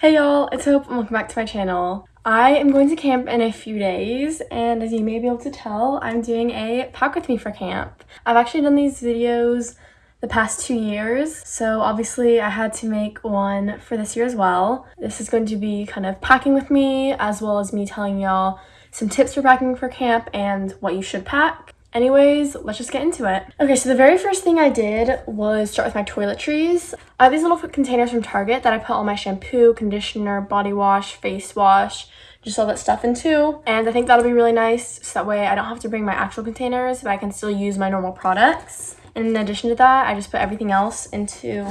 Hey y'all, it's Hope and welcome back to my channel. I am going to camp in a few days and as you may be able to tell, I'm doing a pack with me for camp. I've actually done these videos the past two years, so obviously I had to make one for this year as well. This is going to be kind of packing with me as well as me telling y'all some tips for packing for camp and what you should pack. Anyways, let's just get into it. Okay, so the very first thing I did was start with my toiletries. I have these little containers from Target that I put all my shampoo, conditioner, body wash, face wash, just all that stuff into. And I think that'll be really nice so that way I don't have to bring my actual containers, but I can still use my normal products. And in addition to that, I just put everything else into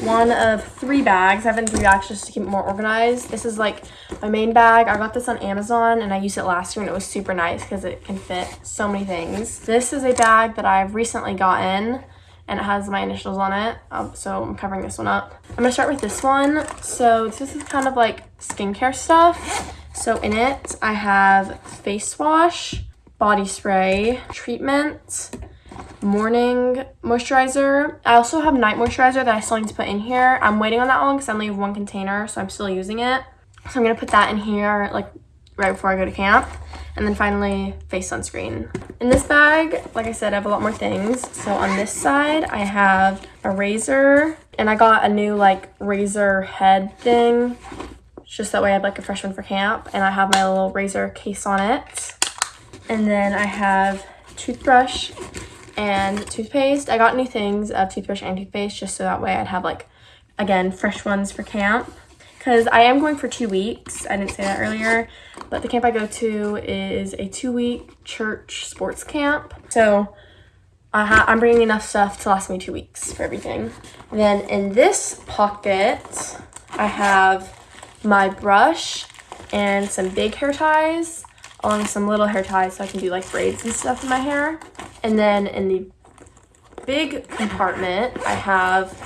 one of three bags. I have it in three bags just to keep it more organized. This is like my main bag. I got this on Amazon and I used it last year and it was super nice because it can fit so many things. This is a bag that I've recently gotten and it has my initials on it. Um, so I'm covering this one up. I'm gonna start with this one. So this is kind of like skincare stuff. So in it, I have face wash, body spray, treatment, morning moisturizer. I also have night moisturizer that I still need to put in here. I'm waiting on that one because I only have one container, so I'm still using it. So I'm going to put that in here like right before I go to camp. And then finally, face sunscreen. In this bag, like I said, I have a lot more things. So on this side, I have a razor. And I got a new like razor head thing. Just that way I have like a fresh one for camp. And I have my little razor case on it. And then I have toothbrush and toothpaste. I got new things of toothbrush and toothpaste just so that way I'd have like, again, fresh ones for camp. Because I am going for two weeks. I didn't say that earlier. But the camp I go to is a two-week church sports camp. So I am bringing enough stuff to last me two weeks for everything. And then in this pocket, I have my brush and some big hair ties along with some little hair ties so I can do like braids and stuff in my hair. And then in the big compartment, I have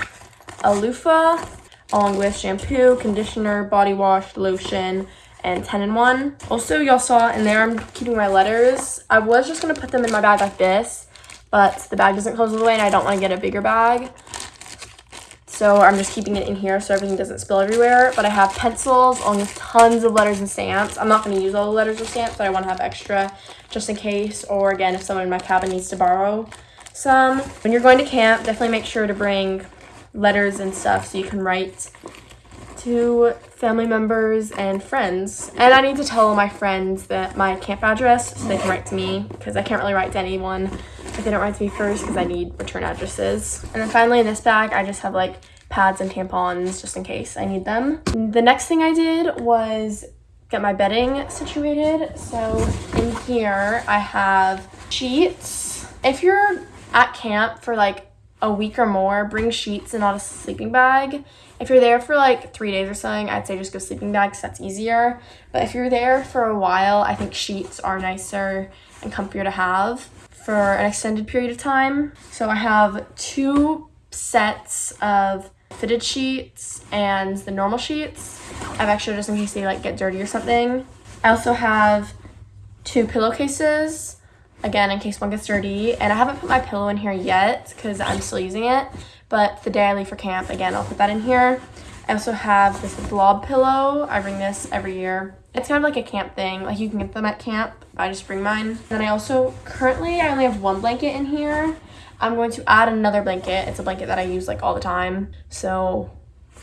a loofah along with shampoo, conditioner, body wash, lotion, and 10 in 1. Also, y'all saw in there, I'm keeping my letters. I was just going to put them in my bag like this, but the bag doesn't close all the way and I don't want to get a bigger bag. So I'm just keeping it in here so everything doesn't spill everywhere. But I have pencils along tons of letters and stamps. I'm not going to use all the letters and stamps, but I want to have extra just in case. Or again, if someone in my cabin needs to borrow some. When you're going to camp, definitely make sure to bring letters and stuff so you can write to family members and friends. And I need to tell my friends that my camp address so they can write to me because I can't really write to anyone if they don't write to me first because I need return addresses. And then finally in this bag, I just have like pads and tampons just in case I need them. The next thing I did was get my bedding situated. So in here I have sheets. If you're at camp for like a week or more, bring sheets and not a sleeping bag. If you're there for like three days or something, I'd say just go sleeping bags. That's easier. But if you're there for a while, I think sheets are nicer and comfier to have for an extended period of time. So I have two sets of fitted sheets and the normal sheets. I have extra just in case they like get dirty or something. I also have two pillowcases, again in case one gets dirty. And I haven't put my pillow in here yet because I'm still using it. But the day I leave for camp, again, I'll put that in here. I also have this blob pillow. I bring this every year. It's kind of like a camp thing. Like you can get them at camp. I just bring mine. Then I also, currently I only have one blanket in here. I'm going to add another blanket. It's a blanket that I use like all the time. So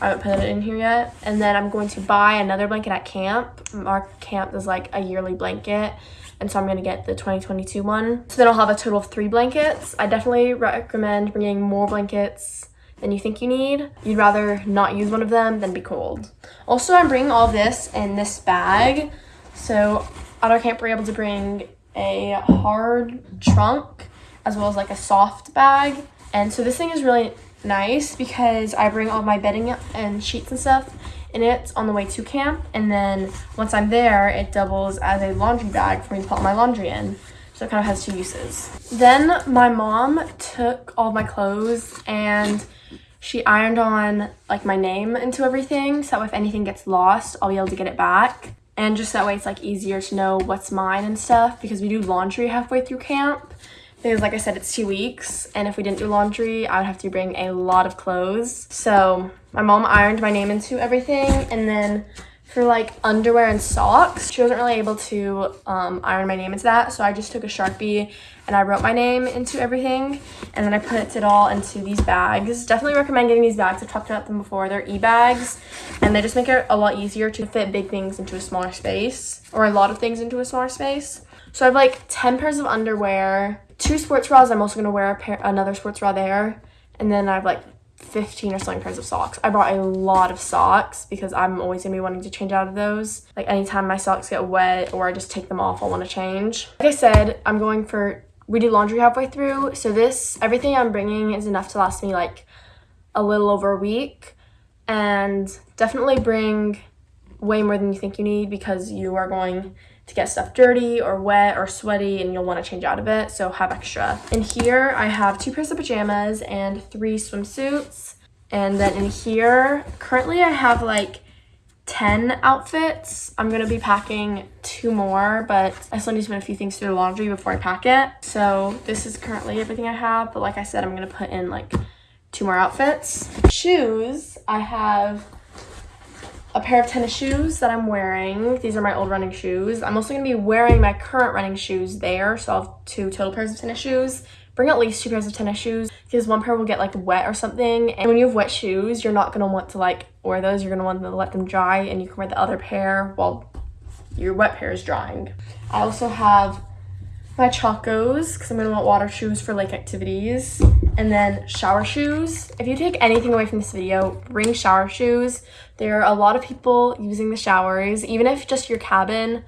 I haven't put it in here yet. And then I'm going to buy another blanket at camp. Our camp is like a yearly blanket. And so I'm going to get the 2022 one. So then I'll have a total of three blankets. I definitely recommend bringing more blankets than you think you need. You'd rather not use one of them than be cold. Also, I'm bringing all this in this bag. So at camp, we're able to bring a hard trunk as well as like a soft bag. And so this thing is really nice because I bring all my bedding and sheets and stuff in it on the way to camp. And then once I'm there, it doubles as a laundry bag for me to put my laundry in. So it kind of has two uses. Then my mom took all my clothes and she ironed on like my name into everything so if anything gets lost i'll be able to get it back. And just that way it's like easier to know what's mine and stuff because we do laundry halfway through camp. Because like i said it's two weeks and if we didn't do laundry i would have to bring a lot of clothes. So My mom ironed my name into everything and then for like underwear and socks, she wasn't really able to um, iron my name into that. So I just took a Sharpie and I wrote my name into everything. And then I put it all into these bags. Definitely recommend getting these bags. I've talked about them before. They're e-bags and they just make it a lot easier to fit big things into a smaller space or a lot of things into a smaller space. So I have like 10 pairs of underwear, two sports bras. I'm also going to wear a pair, another sports bra there. And then I have like 15 or something pairs of socks. I brought a lot of socks because I'm always gonna be wanting to change out of those. Like anytime my socks get wet or I just take them off, I'll wanna change. Like I said, I'm going for, we do laundry halfway through. So this, everything I'm bringing is enough to last me like a little over a week. And definitely bring way more than you think you need because you are going to get stuff dirty or wet or sweaty and you'll want to change out of it so have extra. In here i have two pairs of pajamas and three swimsuits. And then in here currently i have like 10 outfits. I'm gonna be packing two more but i still need to put a few things through the laundry before i pack it. So this is currently everything i have but like i said i'm gonna put in like two more outfits. Shoes i have a pair of tennis shoes that I'm wearing. These are my old running shoes. I'm also going to be wearing my current running shoes there. So I'll have two total pairs of tennis shoes. Bring at least two pairs of tennis shoes because one pair will get like wet or something. And when you have wet shoes, you're not going to want to like wear those. You're going to want to let them dry and you can wear the other pair while your wet pair is drying. I also have my Chacos because I'm going to want water shoes for lake activities. And then shower shoes. If you take anything away from this video, bring shower shoes. There are a lot of people using the showers. Even if just your cabin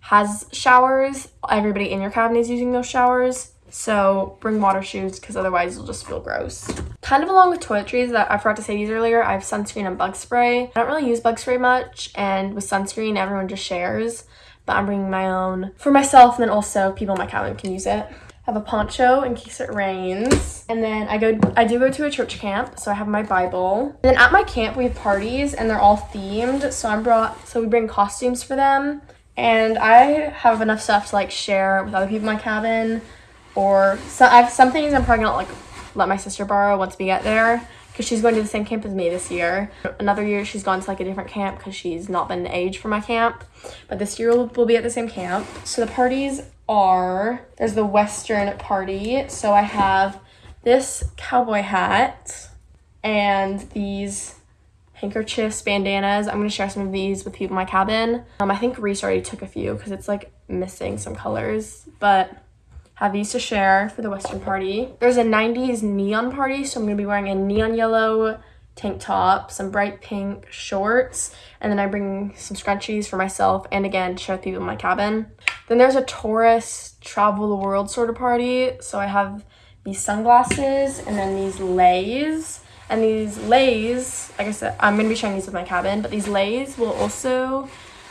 has showers, everybody in your cabin is using those showers. So bring water shoes because otherwise you'll just feel gross. Kind of along with toiletries that I forgot to say these earlier, I have sunscreen and bug spray. I don't really use bug spray much and with sunscreen everyone just shares but I'm bringing my own for myself and then also people in my cabin can use it. I have a poncho in case it rains. And then I go I do go to a church camp, so I have my Bible. And then at my camp we have parties and they're all themed. So I'm brought so we bring costumes for them. And I have enough stuff to like share with other people in my cabin. Or so I have some things I'm probably gonna like let my sister borrow once we get there because she's going to the same camp as me this year. Another year she's gone to like a different camp because she's not been age for my camp. But this year we'll, we'll be at the same camp. So the parties are, there's the Western party. So I have this cowboy hat and these handkerchiefs, bandanas. I'm going to share some of these with people in my cabin. Um, I think Reese already took a few because it's like missing some colors. But have these to share for the Western party. There's a 90s neon party, so I'm to be wearing a neon yellow tank top, some bright pink shorts, and then I bring some scrunchies for myself and again to share with people in my cabin. Then there's a tourist travel the world sort of party, so I have these sunglasses and then these leis. And these leis, like I said, I'm to be sharing these with my cabin, but these leis will also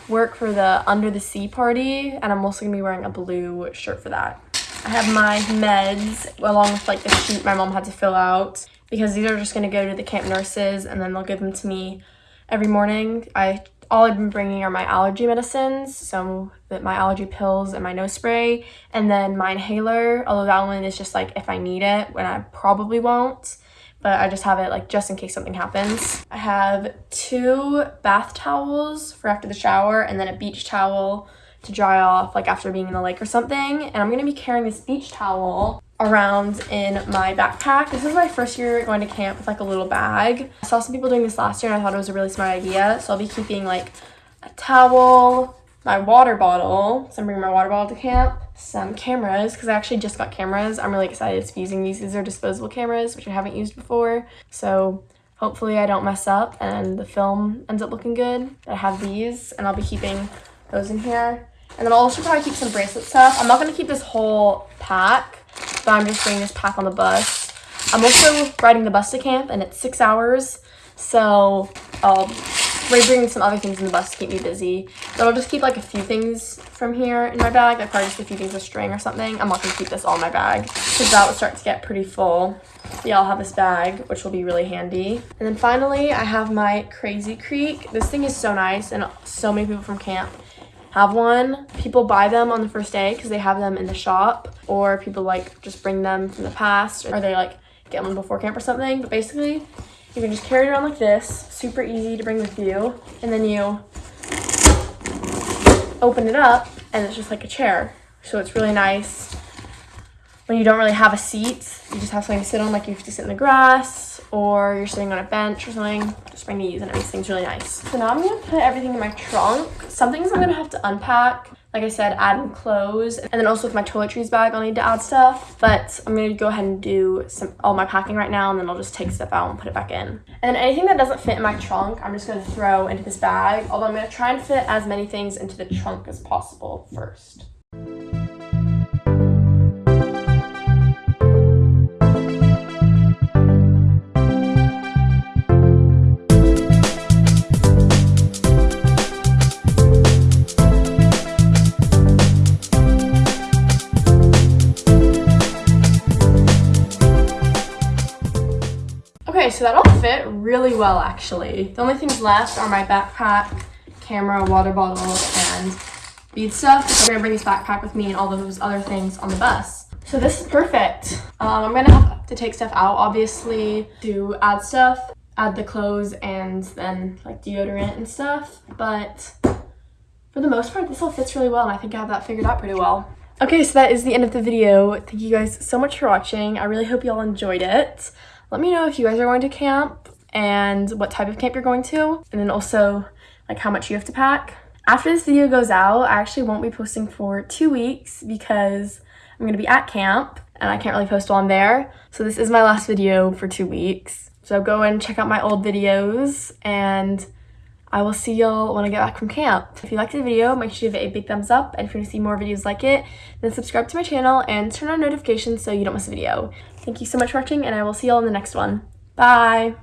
work for the under the sea party, and I'm also to be wearing a blue shirt for that. I have my meds along with like the sheet my mom had to fill out because these are just going to go to the camp nurses and then they'll give them to me every morning. I all I've been bringing are my allergy medicines, so my allergy pills and my nose spray, and then my inhaler, although that one is just like if I need it, when I probably won't, but I just have it like just in case something happens. I have two bath towels for after the shower and then a beach towel to dry off like after being in the lake or something. And I'm going to be carrying this beach towel around in my backpack. This is my first year going to camp with like a little bag. I saw some people doing this last year and I thought it was a really smart idea. So I'll be keeping like a towel, my water bottle. So I'm bringing my water bottle to camp, some cameras because I actually just got cameras. I'm really excited to be using these. These are disposable cameras, which I haven't used before. So hopefully I don't mess up and the film ends up looking good. I have these and I'll be keeping those in here. And then I'll also probably keep some bracelet stuff. I'm not going to keep this whole pack, but I'm just bringing this pack on the bus. I'm also riding the bus to camp, and it's six hours. So um, I'll be bringing some other things in the bus to keep me busy. But I'll just keep like a few things from here in my bag. Like probably just a few things of string or something. I'm not going to keep this all in my bag because that would start to get pretty full. Yeah, I'll have this bag, which will be really handy. And then finally, I have my Crazy Creek. This thing is so nice, and so many people from camp have one. People buy them on the first day because they have them in the shop or people like just bring them from the past or they like get one before camp or something. But basically You can just carry it around like this, super easy to bring with you. And then you open it up and it's just like a chair. So it's really nice when you don't really have a seat. You just have something to sit on, like you have to sit in the grass or you're sitting on a bench or something. Just bring these and everything's really nice. So now I'm gonna put everything in my trunk. Some things I'm gonna have to unpack. Like I said, adding clothes. And then also with my toiletries bag, I'll need to add stuff. But I'm gonna go ahead and do some all my packing right now and then I'll just take stuff out and put it back in. And anything that doesn't fit in my trunk, I'm just gonna throw into this bag. Although I'm gonna try and fit as many things into the trunk as possible first. So that all fit really well actually. The only things left are my backpack, camera, water bottle, and bead stuff. So I'm gonna bring this backpack with me and all those other things on the bus. So this is perfect. Um, I'm gonna have to take stuff out obviously to add stuff, add the clothes and then like deodorant and stuff. But for the most part, this all fits really well and I think I have that figured out pretty well. Okay, so that is the end of the video. Thank you guys so much for watching. I really hope you all enjoyed it. Let me know if you guys are going to camp and what type of camp you're going to, and then also like how much you have to pack. After this video goes out, I actually won't be posting for two weeks because I'm gonna be at camp and I can't really post while I'm there. So this is my last video for two weeks. So go and check out my old videos and I will see y'all when I get back from camp. If you liked the video, make sure you give it a big thumbs up. And if you want to see more videos like it, then subscribe to my channel and turn on notifications so you don't miss a video. Thank you so much for watching, and I will see y'all in the next one. Bye!